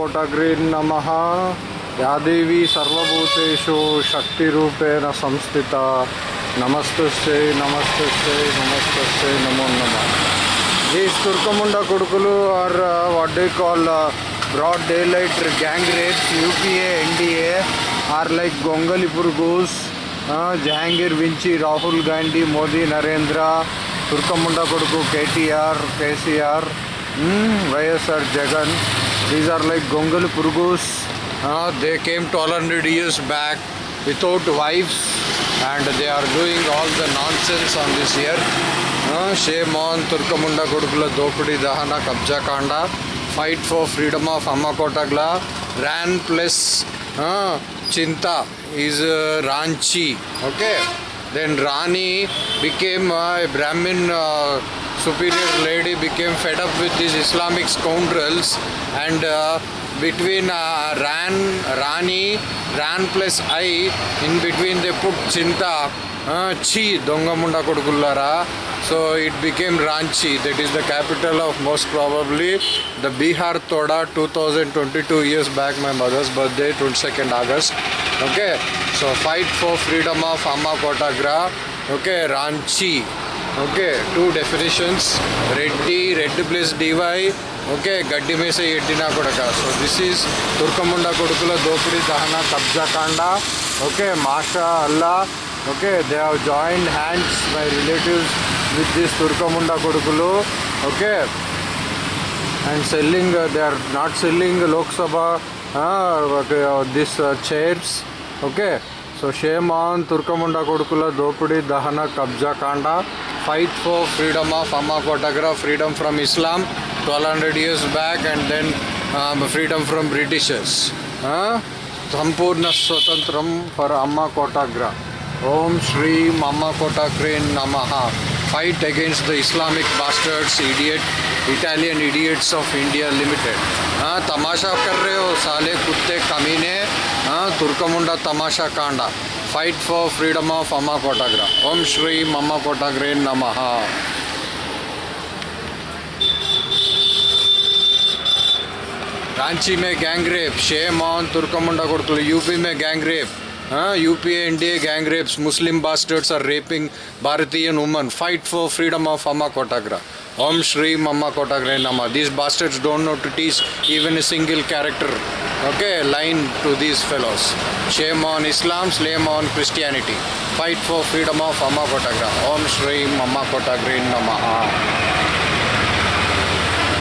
కోటగ్రీన్ నమ. యాదేవి సర్వభూతేషు శక్తి రూపేణ సంస్థిత. నమస్తే నమస్తే నమస్తే నమో నమ. ఈ తుర్కముండ కొడుకులు are what they call broad daylight gang rapes UPA NDA are like గొంగలి పురుగుస్ జహాంగీర్ వించి రాహుల్ గాంధీ మోదీ నరేంద్ర తుర్కముండ కొడుకు KTR KCR Mm, YSR Jagan. These are like Gongulu Purgus. Uh, they came 1200 years back without wives and they are doing all the nonsense on this earth. Uh, shame on Turkamunda Gudukula Dopudi Dahana Kabja Kanda. Fight for freedom of Amakotagla. Ran plus uh, Chinta is uh, Ranchi. Okay. Then Rani became a Brahmin. Uh, superior lady became fed up with these islamic scoundrels and uh, between uh, ran rani ran plus i in between they put chinta uh, chi dongamunda kodukullara so it became ranchi that is the capital of most probably the bihar toda 2022 years back my mother's birthday 22nd august okay so fight for freedom of amma kotagra okay ranchi okay two definitions Reddy red plus DY okay గడ్డి మేస ఎడ్డినా కొడక. So this is తుర్కముండ కొడుకుల దోపిడీ దహన కబ్జా కాండ okay మాషా అల్లా okay they have joint hands my relatives with this తుర్కముండ కొడుకులు okay. And selling they are not selling Lok Sabha this chairs okay. So shame on తుర్కముండ కొడుకుల దోపిడీ దహన కబ్జా కాండ fight for freedom of Amma Kottagra, freedom from Islam 1200 years back and then um, freedom from Britishers. Huh? Sampurna Swatantram for Amma Kottagra. Om Shri Amma Kottagre Namaha. fight against the Islamic bastards, idiot, Italian idiots of India Limited. हाँ तमाशा कर रहे हो साले कुत्ते कमीने हाँ तुर्कमुंडा तमाशा कांडा फाइट फॉर फ्रीडम ऑफ अम्मा कोटाग्रा ओम श्री अम्मा कोटाग्रे नमः रांची में गैंग रेप शेम ऑन तुर्कमुंडा गुड़तुल यूपी में gang rape U P A N D A gang rapes Muslim bastards are raping ಭಾರತೀಯನ್ woman fight for freedom of ಅಮ್ಮ ಕೊಟಾಗ್ರ ಓಂ ಶ್ರೀ ಅಮ್ಮ ಕೊಟಾಗ್ರೆ ನಮ್ಮ these bastards don't know to teach even a single character okay line to these fellows shame on Islam shame on Christianity fight for freedom of ಅಮ್ಮ ಕೊಟಾಗ್ರ ಓಂ ಶ್ರೀ ಅಮ್ಮ ಕೊಟಾಗ್ರೆ ನಮಃ